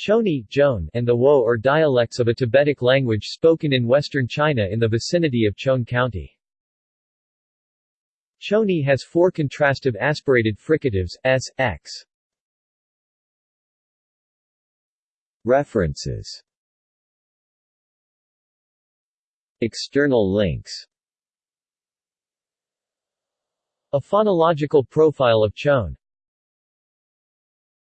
Choni, Joan, and Thewo are dialects of a Tibetic language spoken in western China in the vicinity of Chon County. Choni has four contrastive aspirated fricatives, s, x. References External links A phonological profile of Chon